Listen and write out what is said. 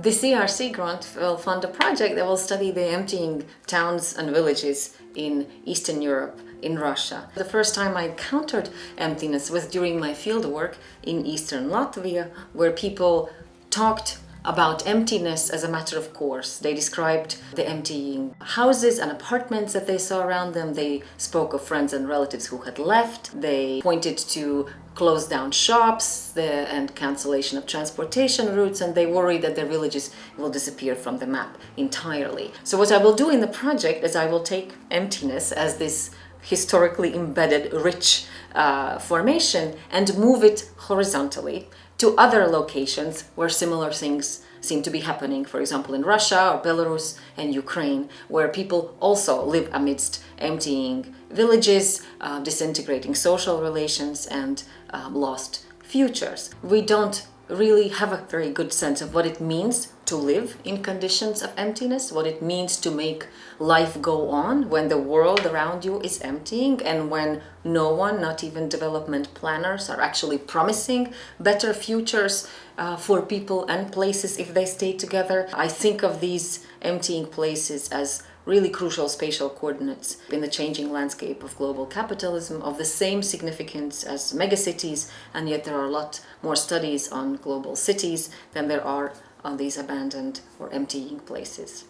The CRC grant will fund a project that will study the emptying towns and villages in Eastern Europe, in Russia. The first time I encountered emptiness was during my fieldwork in Eastern Latvia, where people talked about emptiness as a matter of course. They described the emptying houses and apartments that they saw around them. They spoke of friends and relatives who had left. They pointed to closed down shops the, and cancellation of transportation routes and they worry that their villages will disappear from the map entirely. So what I will do in the project is I will take emptiness as this historically embedded rich uh, formation and move it horizontally to other locations where similar things seem to be happening, for example, in Russia or Belarus and Ukraine, where people also live amidst emptying villages, uh, disintegrating social relations and um, lost futures. We don't really have a very good sense of what it means to live in conditions of emptiness, what it means to make life go on when the world around you is emptying and when no one, not even development planners, are actually promising better futures uh, for people and places if they stay together. I think of these emptying places as really crucial spatial coordinates in the changing landscape of global capitalism of the same significance as megacities and yet there are a lot more studies on global cities than there are on these abandoned or emptying places.